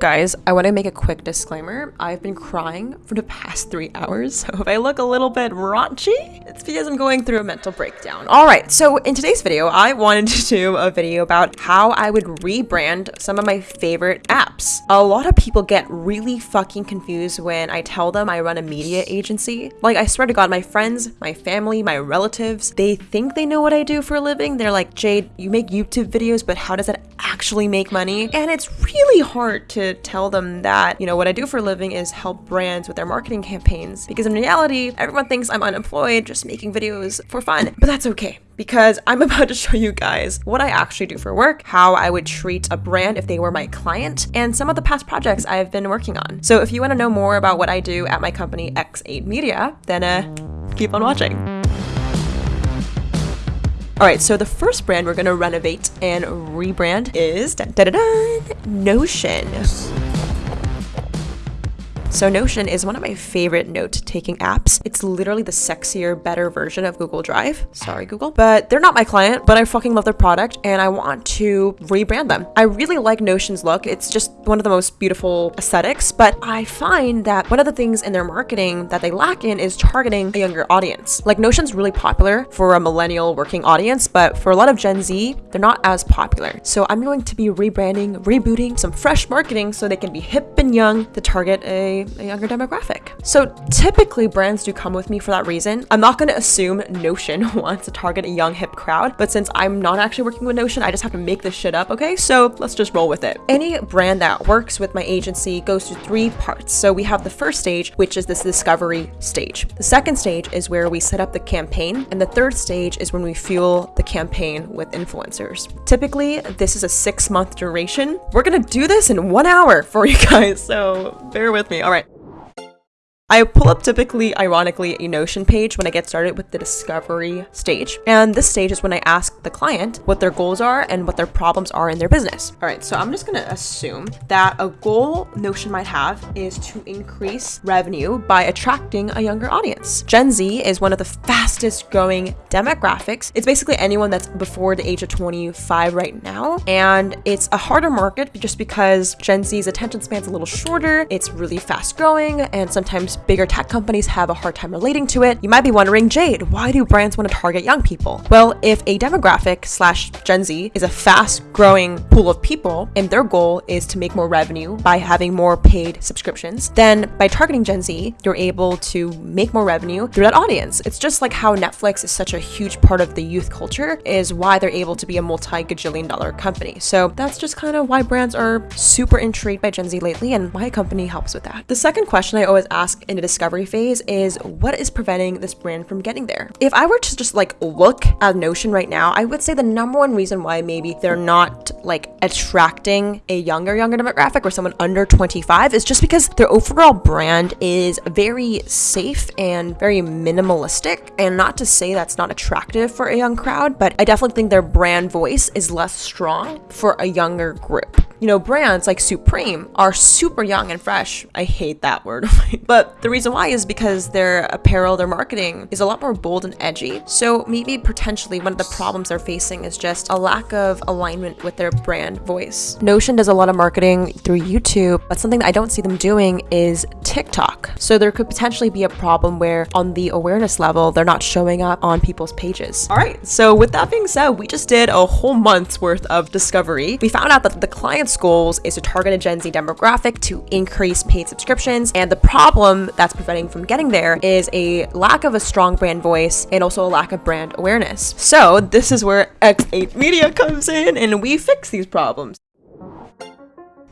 Guys, I want to make a quick disclaimer. I've been crying for the past three hours, so if I look a little bit raunchy, it's because I'm going through a mental breakdown. Alright, so in today's video, I wanted to do a video about how I would rebrand some of my favorite apps. A lot of people get really fucking confused when I tell them I run a media agency. Like, I swear to God, my friends, my family, my relatives, they think they know what I do for a living. They're like, Jade, you make YouTube videos, but how does that actually make money? And it's really hard to tell them that, you know, what I do for a living is help brands with their marketing campaigns. Because in reality, everyone thinks I'm unemployed, just making videos for fun. But that's okay because I'm about to show you guys what I actually do for work, how I would treat a brand if they were my client, and some of the past projects I've been working on. So if you want to know more about what I do at my company X8 Media, then uh, keep on watching. All right, so the first brand we're gonna renovate and rebrand is dun, dun, dun, Notion. So Notion is one of my favorite note-taking apps. It's literally the sexier, better version of Google Drive. Sorry, Google. But they're not my client, but I fucking love their product and I want to rebrand them. I really like Notion's look. It's just one of the most beautiful aesthetics, but I find that one of the things in their marketing that they lack in is targeting a younger audience. Like Notion's really popular for a millennial working audience, but for a lot of Gen Z, they're not as popular. So I'm going to be rebranding, rebooting some fresh marketing so they can be hip and young to target a a, younger demographic. So typically brands do come with me for that reason. I'm not going to assume Notion wants to target a young hip crowd, but since I'm not actually working with Notion, I just have to make this shit up, okay? So let's just roll with it. Any brand that works with my agency goes through three parts. So we have the first stage, which is this discovery stage. The second stage is where we set up the campaign, and the third stage is when we fuel the campaign with influencers. Typically, this is a six month duration. We're gonna do this in one hour for you guys, so bear with me. I pull up typically, ironically, a Notion page when I get started with the discovery stage. And this stage is when I ask the client what their goals are and what their problems are in their business. All right, so I'm just gonna assume that a goal Notion might have is to increase revenue by attracting a younger audience. Gen Z is one of the fastest growing demographics. It's basically anyone that's before the age of 25 right now. And it's a harder market just because Gen Z's attention span's a little shorter, it's really fast growing, and sometimes bigger tech companies have a hard time relating to it. You might be wondering, Jade, why do brands want to target young people? Well, if a demographic slash Gen Z is a fast growing pool of people and their goal is to make more revenue by having more paid subscriptions, then by targeting Gen Z, you're able to make more revenue through that audience. It's just like how Netflix is such a huge part of the youth culture is why they're able to be a multi-gajillion dollar company. So that's just kind of why brands are super intrigued by Gen Z lately and my company helps with that. The second question I always ask in a discovery phase is what is preventing this brand from getting there? If I were to just like look at Notion right now, I would say the number one reason why maybe they're not like attracting a younger, younger demographic or someone under 25 is just because their overall brand is very safe and very minimalistic. And not to say that's not attractive for a young crowd, but I definitely think their brand voice is less strong for a younger group. You know, brands like Supreme are super young and fresh. I hate that word, but the reason why is because their apparel, their marketing is a lot more bold and edgy. So maybe potentially one of the problems they're facing is just a lack of alignment with their brand voice. Notion does a lot of marketing through YouTube, but something that I don't see them doing is TikTok. So there could potentially be a problem where on the awareness level, they're not showing up on people's pages. All right, so with that being said, we just did a whole month's worth of discovery. We found out that the clients goals is to target a Gen Z demographic to increase paid subscriptions. And the problem that's preventing from getting there is a lack of a strong brand voice and also a lack of brand awareness. So this is where X8 Media comes in and we fix these problems.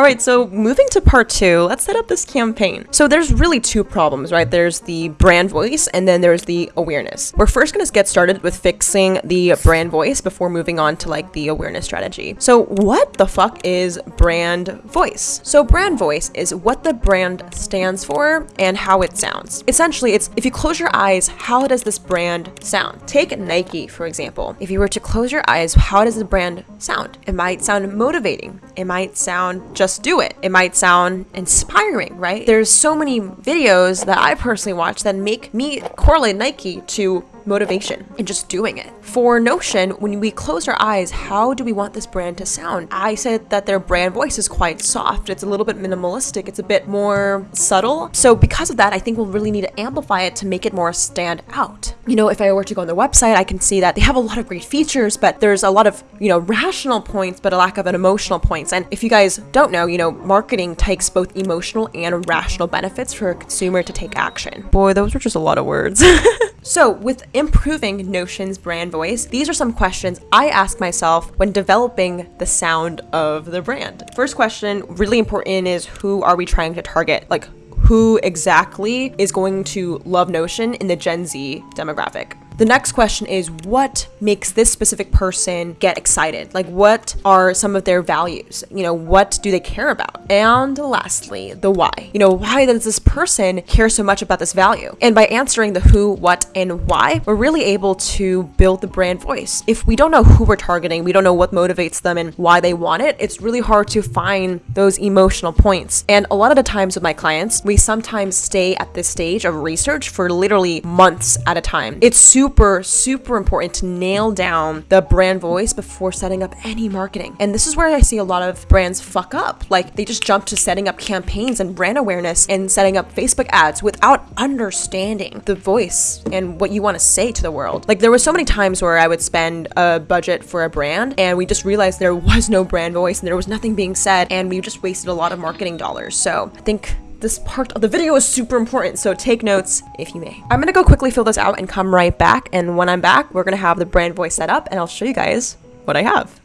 All right, so moving to part two, let's set up this campaign. So there's really two problems, right? There's the brand voice and then there's the awareness. We're first gonna get started with fixing the brand voice before moving on to like the awareness strategy. So what the fuck is brand voice? So brand voice is what the brand stands for and how it sounds. Essentially, it's if you close your eyes, how does this brand sound? Take Nike, for example. If you were to close your eyes, how does the brand sound? It might sound motivating. It might sound just just do it. It might sound inspiring, right? There's so many videos that I personally watch that make me correlate Nike to motivation and just doing it. For Notion, when we close our eyes, how do we want this brand to sound? I said that their brand voice is quite soft. It's a little bit minimalistic. It's a bit more subtle. So because of that, I think we'll really need to amplify it to make it more stand out. You know, if I were to go on their website, I can see that they have a lot of great features, but there's a lot of, you know, rational points, but a lack of an emotional points. And if you guys don't know, you know, marketing takes both emotional and rational benefits for a consumer to take action. Boy, those were just a lot of words. so with improving Notion's brand voice, these are some questions I ask myself when developing the sound of the brand. First question, really important, is who are we trying to target? Like, who exactly is going to love Notion in the Gen Z demographic? The next question is what makes this specific person get excited? Like, what are some of their values? You know, what do they care about? And lastly, the why. You know, why does this person care so much about this value? And by answering the who, what, and why, we're really able to build the brand voice. If we don't know who we're targeting, we don't know what motivates them and why they want it, it's really hard to find those emotional points. And a lot of the times with my clients, we sometimes stay at this stage of research for literally months at a time. It's super super, super important to nail down the brand voice before setting up any marketing. And this is where I see a lot of brands fuck up. Like they just jump to setting up campaigns and brand awareness and setting up Facebook ads without understanding the voice and what you want to say to the world. Like there was so many times where I would spend a budget for a brand and we just realized there was no brand voice and there was nothing being said and we just wasted a lot of marketing dollars. So I think this part of the video is super important, so take notes if you may. I'm gonna go quickly fill this out and come right back, and when I'm back, we're gonna have the brand voice set up, and I'll show you guys what I have.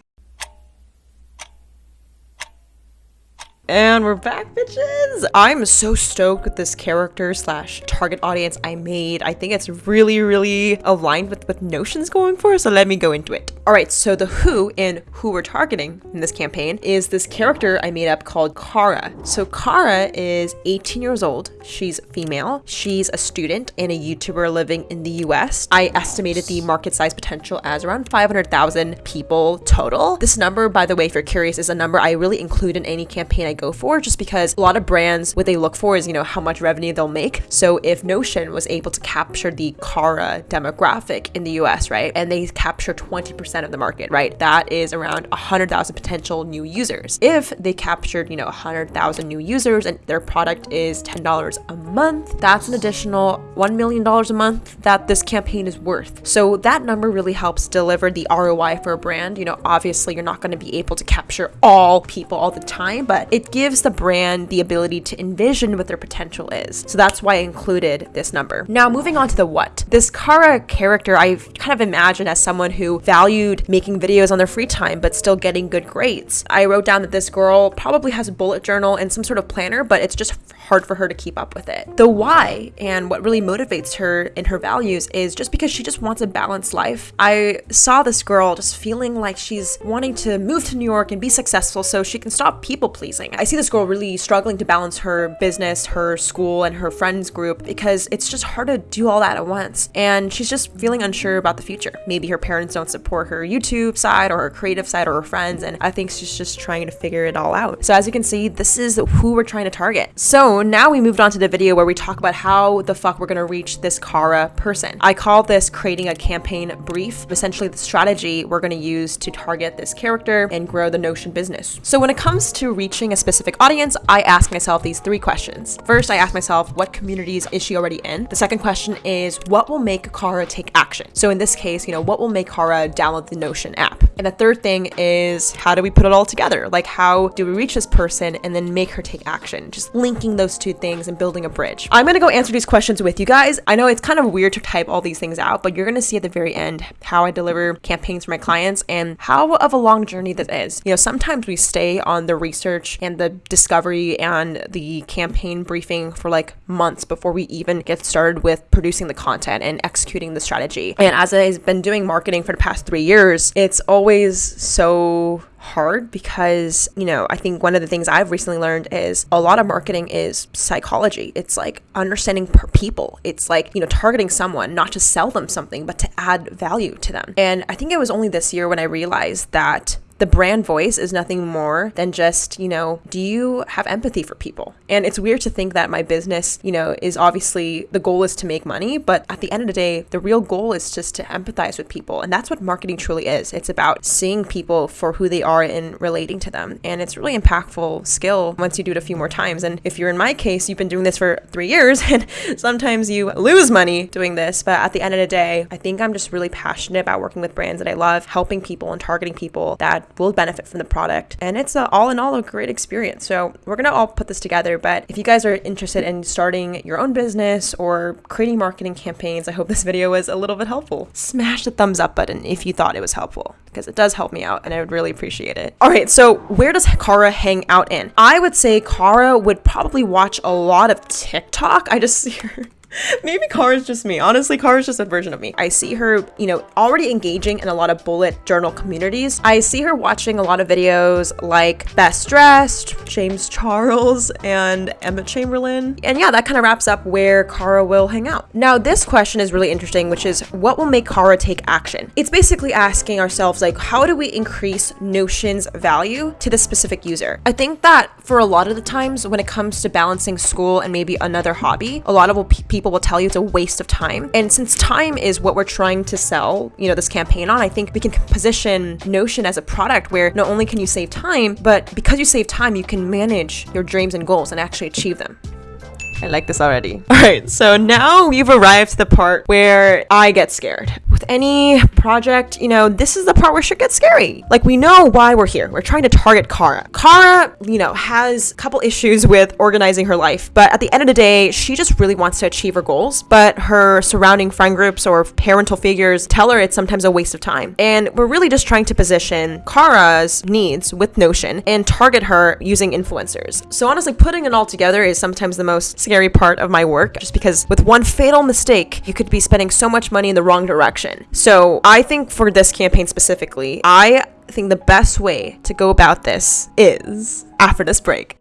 And we're back, bitches! I'm so stoked with this character slash target audience I made. I think it's really, really aligned with what Notion's going for, so let me go into it. Alright, so the who in who we're targeting in this campaign is this character I made up called Kara. So Kara is 18 years old. She's female. She's a student and a YouTuber living in the US. I estimated the market size potential as around 500,000 people total. This number, by the way, if you're curious, is a number I really include in any campaign I go for just because a lot of brands, what they look for is, you know, how much revenue they'll make. So if Notion was able to capture the Kara demographic in the US, right, and they capture 20% of the market, right, that is around 100,000 potential new users. If they captured, you know, 100,000 new users and their product is $10 a month, that's an additional $1 million a month that this campaign is worth. So that number really helps deliver the ROI for a brand. You know, obviously you're not going to be able to capture all people all the time, but it gives the brand the ability to envision what their potential is. So that's why I included this number. Now, moving on to the what. This Kara character, I've kind of imagined as someone who valued making videos on their free time, but still getting good grades. I wrote down that this girl probably has a bullet journal and some sort of planner, but it's just hard for her to keep up with it. The why and what really motivates her in her values is just because she just wants a balanced life. I saw this girl just feeling like she's wanting to move to New York and be successful so she can stop people pleasing. I see this girl really struggling to balance her business, her school, and her friends group because it's just hard to do all that at once. And she's just feeling unsure about the future. Maybe her parents don't support her YouTube side or her creative side or her friends, and I think she's just trying to figure it all out. So as you can see, this is who we're trying to target. So now we moved on to the video where we talk about how the fuck we're gonna reach this Kara person. I call this creating a campaign brief, essentially the strategy we're gonna use to target this character and grow the Notion business. So when it comes to reaching a specific audience, I ask myself these three questions. First, I ask myself, what communities is she already in? The second question is, what will make Kara take action? So in this case, you know, what will make Kara download the Notion app? And the third thing is, how do we put it all together? Like, how do we reach this person and then make her take action? Just linking those those two things and building a bridge. I'm gonna go answer these questions with you guys. I know it's kind of weird to type all these things out, but you're gonna see at the very end how I deliver campaigns for my clients and how of a long journey this is. You know, sometimes we stay on the research and the discovery and the campaign briefing for like months before we even get started with producing the content and executing the strategy. And as I've been doing marketing for the past three years, it's always so hard because, you know, I think one of the things I've recently learned is a lot of marketing is psychology. It's like understanding people. It's like, you know, targeting someone, not to sell them something, but to add value to them. And I think it was only this year when I realized that the brand voice is nothing more than just, you know, do you have empathy for people? And it's weird to think that my business, you know, is obviously the goal is to make money, but at the end of the day, the real goal is just to empathize with people. And that's what marketing truly is. It's about seeing people for who they are and relating to them. And it's really impactful skill once you do it a few more times. And if you're in my case, you've been doing this for three years and sometimes you lose money doing this. But at the end of the day, I think I'm just really passionate about working with brands that I love, helping people and targeting people that will benefit from the product. And it's a, all in all a great experience. So we're going to all put this together. But if you guys are interested in starting your own business or creating marketing campaigns, I hope this video was a little bit helpful. Smash the thumbs up button if you thought it was helpful because it does help me out and I would really appreciate it. All right, so where does Kara hang out in? I would say Kara would probably watch a lot of TikTok. I just see her Maybe Kara's just me. Honestly, Kara's just a version of me. I see her, you know, already engaging in a lot of bullet journal communities. I see her watching a lot of videos like Best Dressed, James Charles, and Emma Chamberlain. And yeah, that kind of wraps up where Kara will hang out. Now, this question is really interesting, which is what will make Kara take action? It's basically asking ourselves, like, how do we increase Notion's value to the specific user? I think that for a lot of the times when it comes to balancing school and maybe another hobby, a lot of people people will tell you it's a waste of time. And since time is what we're trying to sell, you know, this campaign on, I think we can position Notion as a product where not only can you save time, but because you save time, you can manage your dreams and goals and actually achieve them. I like this already. All right, so now we've arrived to the part where I get scared. Any project, you know, this is the part where shit gets scary. Like, we know why we're here. We're trying to target Kara. Kara, you know, has a couple issues with organizing her life, but at the end of the day, she just really wants to achieve her goals. But her surrounding friend groups or parental figures tell her it's sometimes a waste of time. And we're really just trying to position Kara's needs with Notion and target her using influencers. So honestly, putting it all together is sometimes the most scary part of my work just because with one fatal mistake, you could be spending so much money in the wrong direction. So I think for this campaign specifically, I think the best way to go about this is after this break.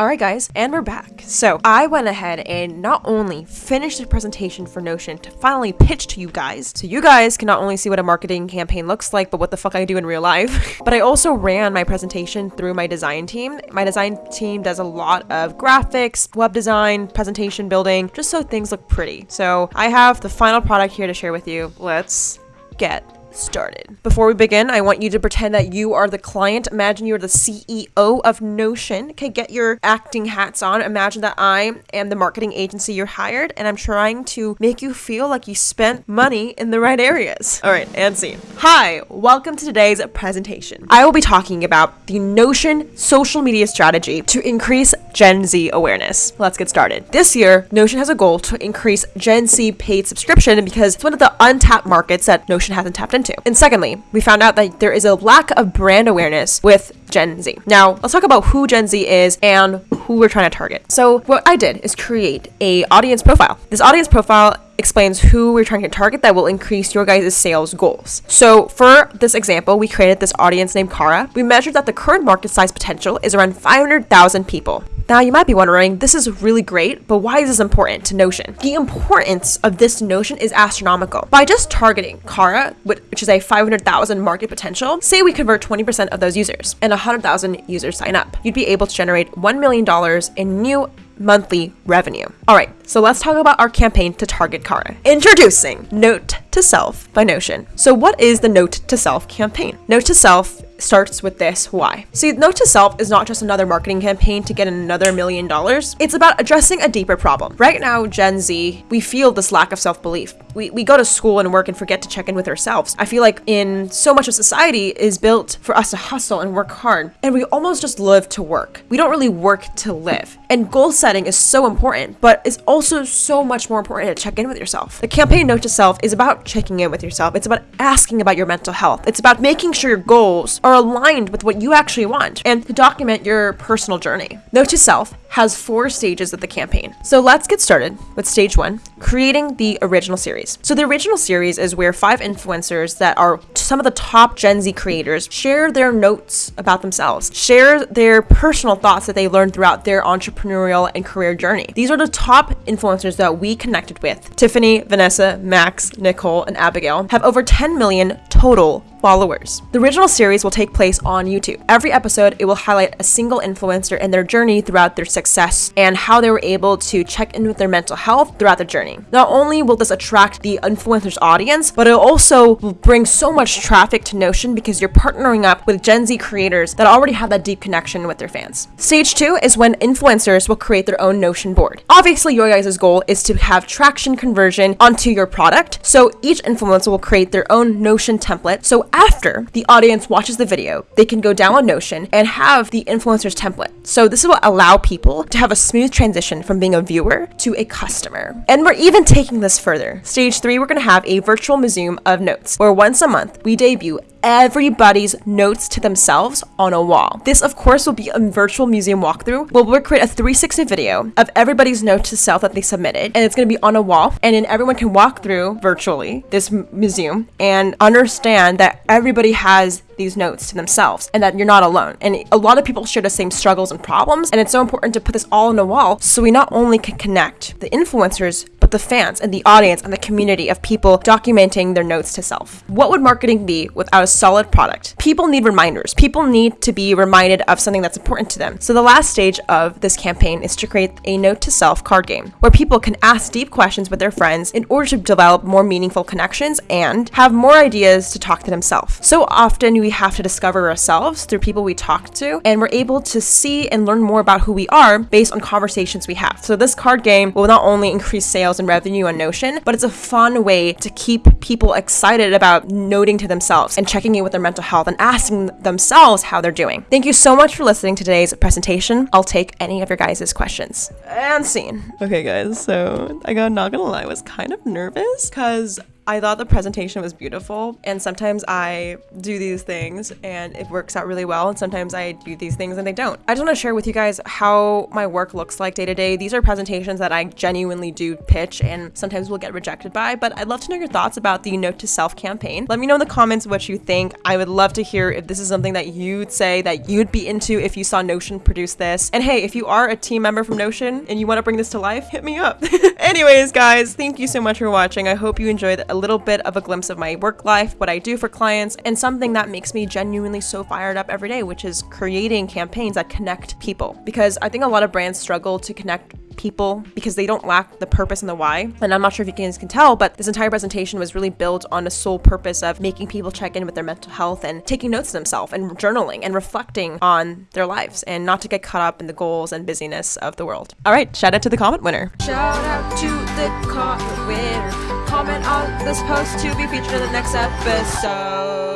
Alright guys, and we're back. So I went ahead and not only finished the presentation for Notion to finally pitch to you guys, so you guys can not only see what a marketing campaign looks like, but what the fuck I do in real life, but I also ran my presentation through my design team. My design team does a lot of graphics, web design, presentation building, just so things look pretty. So I have the final product here to share with you. Let's get started. Before we begin, I want you to pretend that you are the client. Imagine you're the CEO of Notion. Okay, get your acting hats on. Imagine that I am the marketing agency you're hired and I'm trying to make you feel like you spent money in the right areas. All right, and scene. Hi, welcome to today's presentation. I will be talking about the Notion social media strategy to increase Gen Z awareness. Let's get started. This year, Notion has a goal to increase Gen Z paid subscription because it's one of the untapped markets that Notion hasn't tapped into And secondly, we found out that there is a lack of brand awareness with Gen Z. Now, let's talk about who Gen Z is and who we're trying to target. So what I did is create a audience profile. This audience profile explains who we're trying to target that will increase your guys' sales goals. So for this example, we created this audience named Kara. We measured that the current market size potential is around 500,000 people. Now, you might be wondering, this is really great, but why is this important to Notion? The importance of this Notion is astronomical. By just targeting Kara, which is a 500,000 market potential, say we convert 20% of those users and 100,000 users sign up, you'd be able to generate $1 million in new monthly revenue. All right, so let's talk about our campaign to target Kara. Introducing Note to Self by Notion. So what is the Note to Self campaign? Note to Self starts with this why. See, Note to Self is not just another marketing campaign to get another million dollars. It's about addressing a deeper problem. Right now, Gen Z, we feel this lack of self-belief. We, we go to school and work and forget to check in with ourselves. I feel like in so much of society is built for us to hustle and work hard, and we almost just live to work. We don't really work to live. And goal setting is so important, but it's also so much more important to check in with yourself. The campaign Note to Self is about checking in with yourself. It's about asking about your mental health. It's about making sure your goals are aligned with what you actually want and to document your personal journey. Note to self has four stages of the campaign. So let's get started with stage one, creating the original series. So the original series is where five influencers that are some of the top Gen Z creators share their notes about themselves, share their personal thoughts that they learned throughout their entrepreneurial and career journey. These are the top influencers that we connected with. Tiffany, Vanessa, Max, Nicole, and Abigail have over 10 million total followers. The original series will take place on YouTube. Every episode, it will highlight a single influencer and their journey throughout their success and how they were able to check in with their mental health throughout the journey. Not only will this attract the influencer's audience, but it also will bring so much traffic to Notion because you're partnering up with Gen Z creators that already have that deep connection with their fans. Stage two is when influencers will create their own Notion board. Obviously, your guys' goal is to have traction conversion onto your product. So each influencer will create their own Notion template. So after the audience watches the video, they can go down on Notion and have the influencer's template. So this will allow people to have a smooth transition from being a viewer to a customer. And we're even taking this further. Stage three, we're gonna have a virtual museum of notes where once a month we debut everybody's notes to themselves on a wall. This, of course, will be a virtual museum walkthrough where we'll create a 360 video of everybody's note to self that they submitted, and it's going to be on a wall, and then everyone can walk through virtually this museum and understand that everybody has these notes to themselves and that you're not alone. And a lot of people share the same struggles and problems, and it's so important to put this all on a wall so we not only can connect the influencers, but the fans and the audience and the community of people documenting their notes to self. What would marketing be without a solid product? People need reminders. People need to be reminded of something that's important to them. So the last stage of this campaign is to create a note to self card game where people can ask deep questions with their friends in order to develop more meaningful connections and have more ideas to talk to themselves. So often we have to discover ourselves through people we talk to, and we're able to see and learn more about who we are based on conversations we have. So this card game will not only increase sales revenue on Notion, but it's a fun way to keep people excited about noting to themselves and checking in with their mental health and asking themselves how they're doing. Thank you so much for listening to today's presentation. I'll take any of your guys' questions. And scene. Okay, guys, so I got not gonna lie, I was kind of nervous because I thought the presentation was beautiful, and sometimes I do these things and it works out really well, and sometimes I do these things and they don't. I just want to share with you guys how my work looks like day to day. These are presentations that I genuinely do pitch and sometimes will get rejected by, but I'd love to know your thoughts about the Note to Self campaign. Let me know in the comments what you think. I would love to hear if this is something that you'd say that you'd be into if you saw Notion produce this. And hey, if you are a team member from Notion and you want to bring this to life, hit me up. Anyways, guys, thank you so much for watching. I hope you enjoyed a little bit of a glimpse of my work life, what I do for clients, and something that makes me genuinely so fired up every day, which is creating campaigns that connect people. Because I think a lot of brands struggle to connect people because they don't lack the purpose and the why. And I'm not sure if you guys can tell, but this entire presentation was really built on a sole purpose of making people check in with their mental health and taking notes of themselves and journaling and reflecting on their lives and not to get caught up in the goals and busyness of the world. All right, shout out to the comment winner. Shout out to the comment winner. Comment on this post to be featured in the next episode.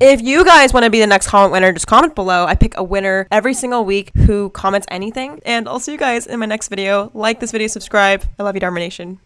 If you guys want to be the next comment winner, just comment below. I pick a winner every single week who comments anything. And I'll see you guys in my next video. Like this video, subscribe. I love you, Dharma Nation.